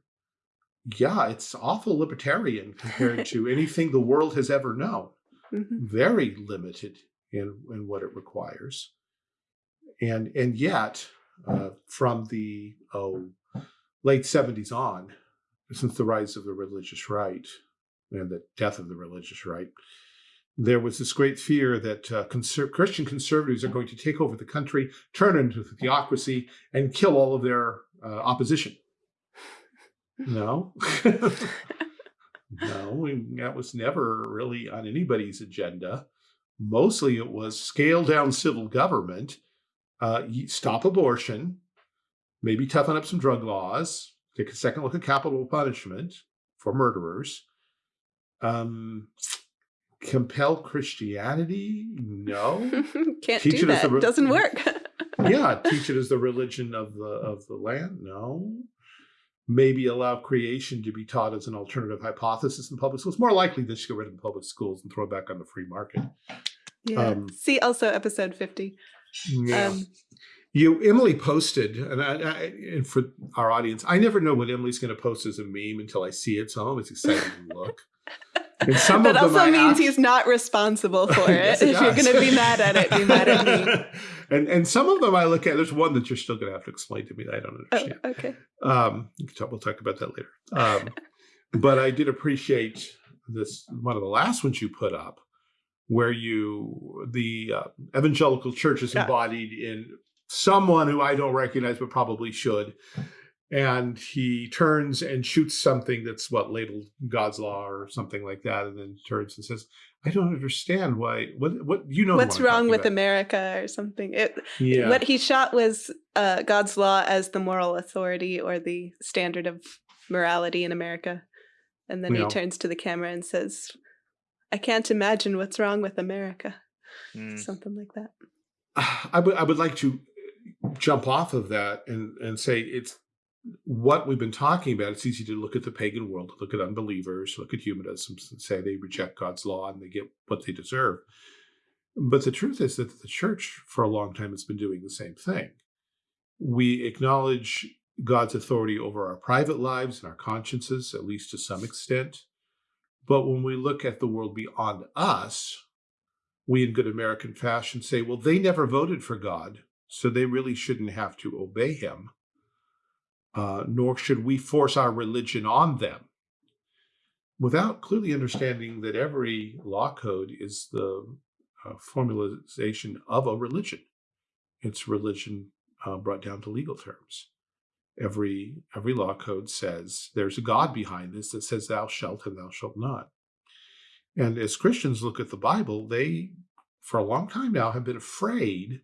B: yeah, it's awful libertarian compared to anything the world has ever known. Mm -hmm. Very limited in, in what it requires. And, and yet, uh, from the oh, late 70s on, since the rise of the religious right and the death of the religious right, there was this great fear that uh, conser Christian conservatives are going to take over the country, turn into a theocracy, and kill all of their uh, opposition. No. no, that was never really on anybody's agenda. Mostly it was scale down civil government, uh, stop abortion, maybe toughen up some drug laws, take a second look at capital punishment for murderers, um, compel Christianity? No.
A: Can't teach do that. Doesn't work.
B: yeah, teach it as the religion of the of the land? No. Maybe allow creation to be taught as an alternative hypothesis in public schools. More likely they should get rid of the public schools and throw it back on the free market.
A: Yeah. Um, See also episode 50.
B: Yeah. Um, you Emily posted, and, I, I, and for our audience, I never know what Emily's going to post as a meme until I see it, so I'm always excited to look.
A: And some that also means he's not responsible for it. yes, it if you're going to be mad at it, be mad at me.
B: and and some of them I look at. There's one that you're still going to have to explain to me that I don't
A: oh,
B: understand.
A: Oh, okay.
B: Um, we'll talk about that later. Um, but I did appreciate this one of the last ones you put up, where you the uh, evangelical church is embodied yeah. in someone who I don't recognize but probably should and he turns and shoots something that's what labeled God's law or something like that, and then turns and says, "I don't understand why. What? What? You know
A: what's wrong with about. America or something?" It, yeah. What he shot was uh, God's law as the moral authority or the standard of morality in America, and then you he know. turns to the camera and says, "I can't imagine what's wrong with America." Mm. Something like that.
B: I would I would like to jump off of that and and say it's what we've been talking about, it's easy to look at the pagan world, look at unbelievers, look at humanism, and say they reject God's law and they get what they deserve. But the truth is that the church, for a long time, has been doing the same thing. We acknowledge God's authority over our private lives and our consciences, at least to some extent. But when we look at the world beyond us, we in good American fashion say, well, they never voted for God, so they really shouldn't have to obey him uh, nor should we force our religion on them without clearly understanding that every law code is the uh, formalization of a religion. It's religion uh, brought down to legal terms. Every, every law code says there's a God behind this that says thou shalt and thou shalt not. And as Christians look at the Bible, they, for a long time now, have been afraid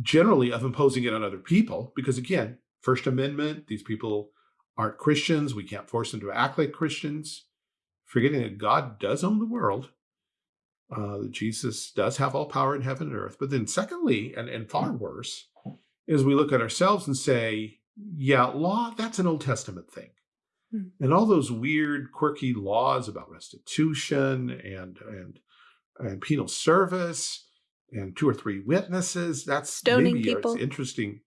B: generally of imposing it on other people because, again, First Amendment, these people aren't Christians. We can't force them to act like Christians. Forgetting that God does own the world. Uh, Jesus does have all power in heaven and earth. But then secondly, and, and far worse, is we look at ourselves and say, yeah, law, that's an Old Testament thing. Hmm. And all those weird, quirky laws about restitution and, and, and penal service and two or three witnesses, that's
A: stoning maybe people.
B: interesting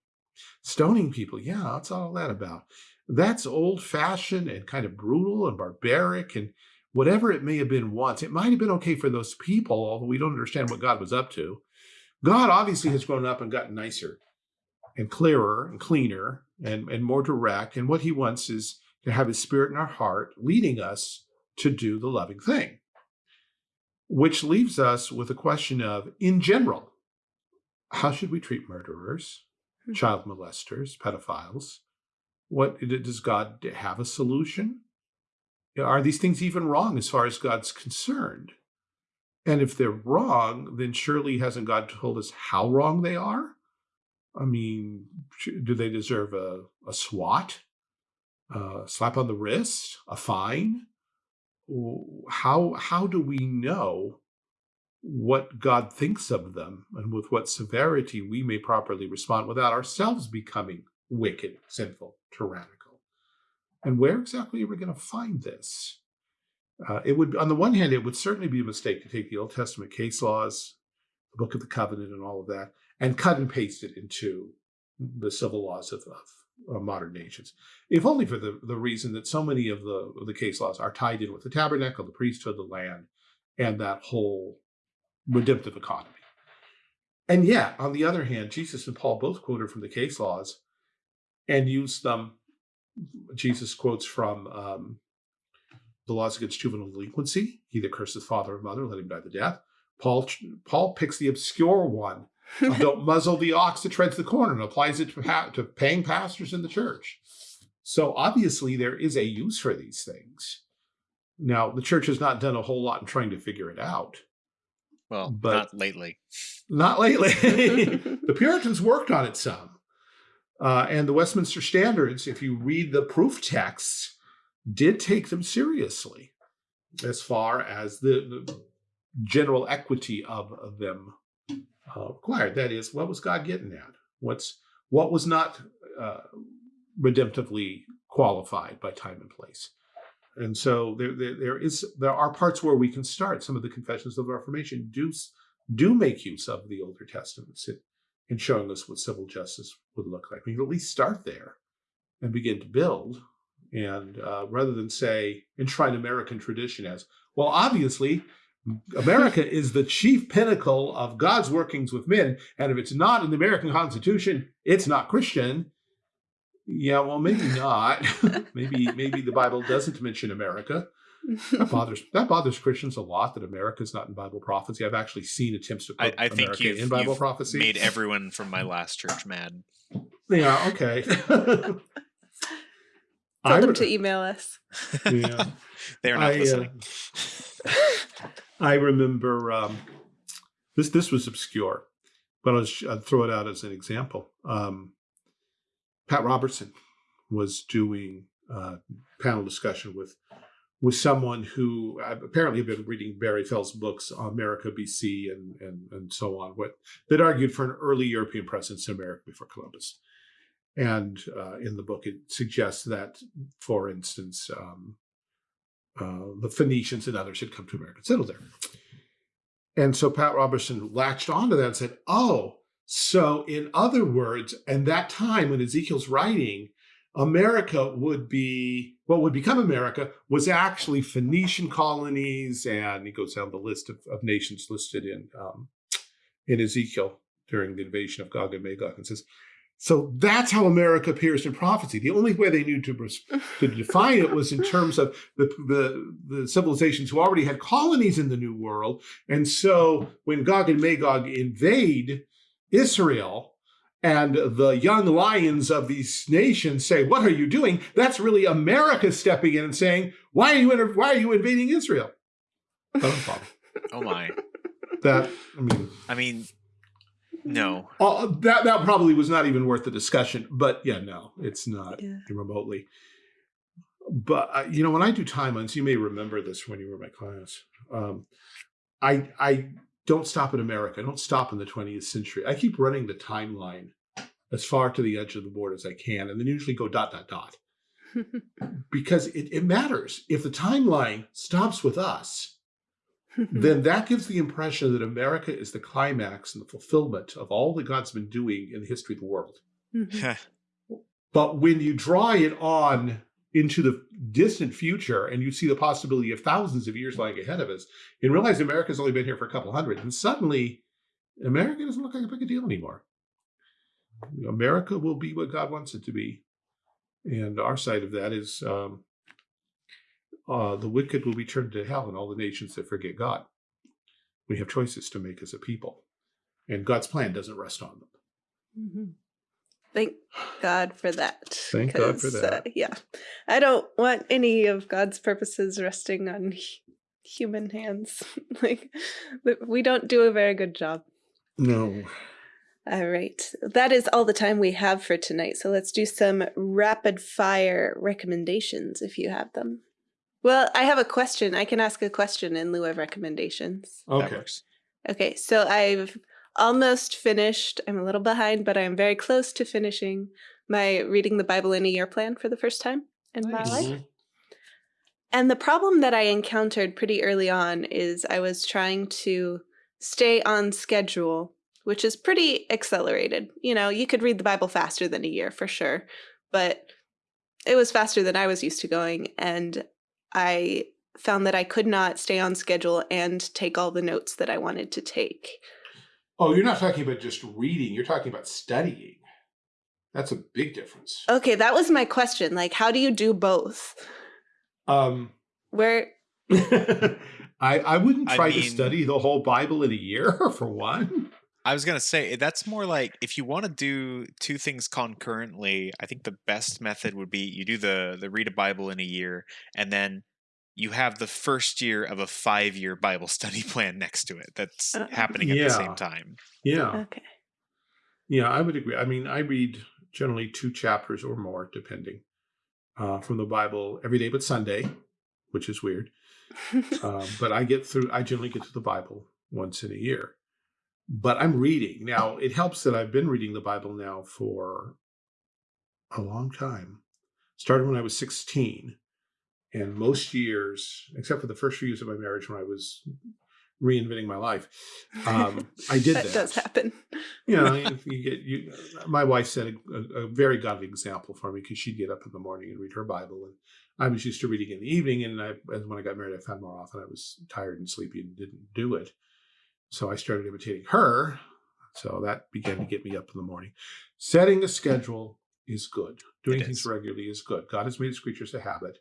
B: Stoning people, yeah, what's all that about? That's old fashioned and kind of brutal and barbaric and whatever it may have been once. It might have been okay for those people, although we don't understand what God was up to. God obviously has grown up and gotten nicer and clearer and cleaner and, and more direct. And what he wants is to have his spirit in our heart, leading us to do the loving thing. Which leaves us with a question of, in general, how should we treat murderers, hmm. child molesters, pedophiles? What does God have a solution? Are these things even wrong as far as God's concerned? And if they're wrong, then surely hasn't God told us how wrong they are? I mean, do they deserve a, a swat, a slap on the wrist, a fine? How, how do we know what God thinks of them and with what severity we may properly respond without ourselves becoming wicked, sinful, tyrannical? And where exactly are we going to find this? Uh, it would, on the one hand, it would certainly be a mistake to take the Old Testament case laws, the Book of the Covenant, and all of that, and cut and paste it into the civil laws of, of, modern nations, if only for the, the reason that so many of the, of the case laws are tied in with the tabernacle, the priesthood, the land, and that whole redemptive economy. And yet, on the other hand, Jesus and Paul both quoted from the case laws and used them. Jesus quotes from um, the laws against juvenile delinquency. He that curses father or mother, let him die the death. Paul, Paul picks the obscure one don't muzzle the ox that treads the corn and applies it to, to paying pastors in the church. So obviously there is a use for these things. Now, the church has not done a whole lot in trying to figure it out.
C: Well, but not lately.
B: Not lately. the Puritans worked on it some. Uh, and the Westminster Standards, if you read the proof texts, did take them seriously as far as the, the general equity of, of them uh, required. That is, what was God getting at? What's what was not uh, redemptively qualified by time and place? And so there, there, there is there are parts where we can start. Some of the confessions of the Reformation do do make use of the older testaments in, in showing us what civil justice would look like. We can at least start there and begin to build. And uh, rather than say enshrine American tradition as well, obviously America is the chief pinnacle of God's workings with men. And if it's not in the American Constitution, it's not Christian. Yeah, well, maybe not. maybe maybe the Bible doesn't mention America. That bothers that bothers Christians a lot that America's not in Bible prophecy. I've actually seen attempts to put I, I America think you've, in Bible
C: you've
B: prophecy.
C: Made everyone from my last church mad.
B: Yeah. Okay.
A: Tell them to email us.
C: Yeah, they're not I, uh, listening.
B: Uh, I remember um, this. This was obscure, but I'll, I'll, throw it out as an example. Um, Pat Robertson was doing a panel discussion with with someone who apparently had been reading Barry Fell's books, America, BC, and and and so on, what that argued for an early European presence in America before Columbus. And uh, in the book, it suggests that, for instance, um, uh, the Phoenicians and others had come to America and settled there. And so Pat Robertson latched onto that and said, oh, so in other words, and that time when Ezekiel's writing, America would be, what would become America was actually Phoenician colonies, and he goes down the list of, of nations listed in um, in Ezekiel during the invasion of Gog and Magog, and says, so that's how America appears in prophecy. The only way they knew to, to define it was in terms of the, the, the, civilizations who already had colonies in the New World. And so when Gog and Magog invade Israel, and the young lions of these nations say, what are you doing? That's really America stepping in and saying, why are you, why are you invading Israel?
C: oh my.
B: That, I mean.
C: I mean, no.
B: Uh, that that probably was not even worth the discussion. But yeah, no, it's not yeah. remotely. But uh, you know, when I do timelines, you may remember this when you were in my class. Um, I I don't stop in America. I don't stop in the 20th century. I keep running the timeline as far to the edge of the board as I can, and then usually go dot dot dot because it, it matters. If the timeline stops with us, then that gives the impression that America is the climax and the fulfillment of all that God's been doing in the history of the world. Mm-hmm. but when you draw it on into the distant future and you see the possibility of thousands of years lying ahead of us and realize America's only been here for a couple hundred, and suddenly America doesn't look like a big deal anymore. America will be what God wants it to be. And our side of that is um, uh, the wicked will be turned to hell and all the nations that forget God. We have choices to make as a people. And God's plan doesn't rest on them.
A: Mm-hmm. Thank God for that.
B: Thank God for that.
A: Uh, yeah. I don't want any of God's purposes resting on human hands. like, we don't do a very good job.
B: No.
A: All right. That is all the time we have for tonight. So let's do some rapid fire recommendations if you have them. Well, I have a question. I can ask a question in lieu of recommendations.
B: Okay.
A: Okay. So I've almost finished. I'm a little behind, but I'm very close to finishing my reading the Bible in a year plan for the first time in nice. my life. Mm-hmm. And the problem that I encountered pretty early on is I was trying to stay on schedule, which is pretty accelerated. You know, you could read the Bible faster than a year for sure, but it was faster than I was used to going. And I found that I could not stay on schedule and take all the notes that I wanted to take.
B: Oh, you're not talking about just reading, you're talking about studying. That's a big difference.
A: Okay, that was my question. Like, how do you do both?
B: Um,
A: Where
B: I I wouldn't try I mean, to study the whole Bible in a year for one.
C: I was gonna say that's more like if you want to do two things concurrently. I think the best method would be you do the the read a Bible in a year, and then you have the first year of a five year Bible study plan next to it. That's uh, happening at yeah. the same time.
B: Yeah.
A: Okay.
B: Yeah, I would agree. I mean, I read generally two chapters or more, depending, uh, from the Bible every day but Sunday, which is weird. uh, but I get through, I generally get to the Bible once in a year. But I'm reading. Now, it helps that I've been reading the Bible now for a long time. Started when I was 16. And most years, except for the first few years of my marriage when I was reinventing my life, um, I did
A: that.
B: that.
A: does happen.
B: you know, you get you. My wife set a, a, a very godly example for me because she'd get up in the morning and read her Bible, and I was used to reading in the evening. And I, when I got married, I found more often I was tired and sleepy and didn't do it. So I started imitating her. So that began to get me up in the morning. Setting a schedule is good. Doing things regularly is good. God has made his creatures a habit,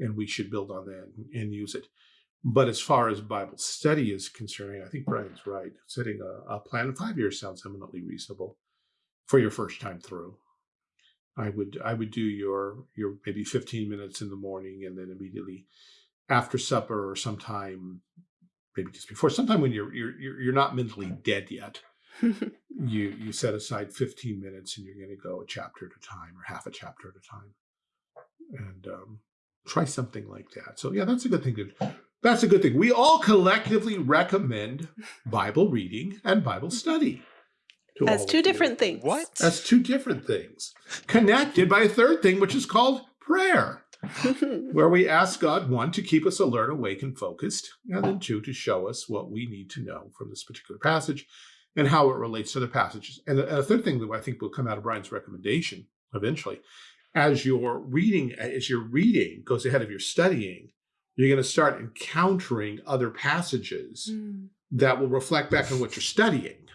B: and we should build on that and, and use it. But as far as Bible study is concerned, I think Brian's right. Setting a, a plan of five years sounds eminently reasonable for your first time through. I would I would do your your maybe 15 minutes in the morning and then immediately after supper or sometime maybe just before sometime when you're you're you're not mentally dead yet you you set aside 15 minutes and you're going to go a chapter at a time or half a chapter at a time and um, try something like that so yeah that's a good thing to that's a good thing we all collectively recommend bible reading and bible study
A: as two different things.
C: What?
B: As two different things. Connected by a third thing, which is called prayer. where we ask God, one, to keep us alert, awake, and focused, and then two, to show us what we need to know from this particular passage and how it relates to other passages. And a third thing that I think will come out of Brian's recommendation eventually, as you're reading, as your reading goes ahead of your studying, you're going to start encountering other passages mm. that will reflect back on what you're studying.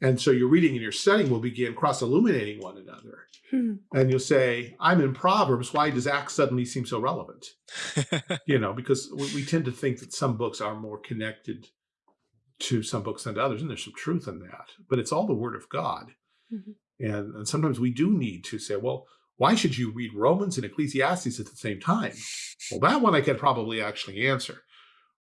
B: And so your reading and your studying will begin cross-illuminating one another. Hmm. And you'll say, I'm in Proverbs. Why does Acts suddenly seem so relevant? you know, because we, we, tend to think that some books are more connected to some books than to others. And there's some truth in that. But it's all the word of God. Mm -hmm. and, and sometimes we do need to say, well, why should you read Romans and Ecclesiastes at the same time? Well, that one I can probably actually answer.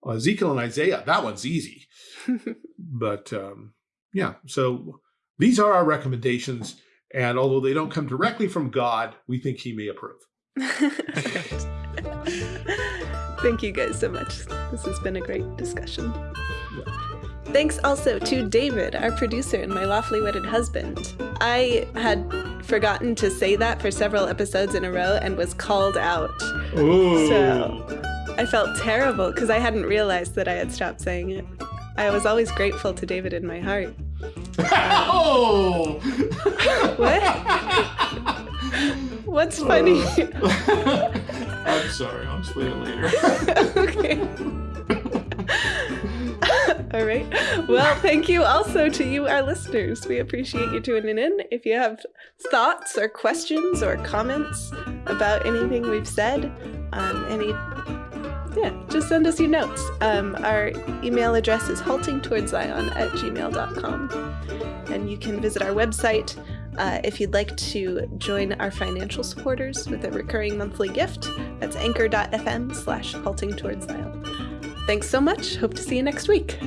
B: Ezekiel and Isaiah, that one's easy. but um, yeah, so these are our recommendations. And although they don't come directly from God, we think he may approve.
A: Thank you guys so much. This has been a great discussion. Yeah. Thanks also to David, our producer and my lawfully wedded husband. I had forgotten to say that for several episodes in a row and was called out.
B: Ooh.
A: So I felt terrible because I hadn't realized that I had stopped saying it. I was always grateful to David in my heart.
B: oh!
A: what? What's funny?
B: I'm sorry. I'll explain it later.
A: okay. All right. Well, thank you also to you, our listeners. We appreciate you tuning in. If you have thoughts or questions or comments about anything we've said, um, any, yeah, just send us your notes. Um, our email address is haltingtowardszion at gmail.com. And you can visit our website uh, if you'd like to join our financial supporters with a recurring monthly gift. That's anchor.fm slash halting towards Zion. Thanks so much. Hope to see you next week.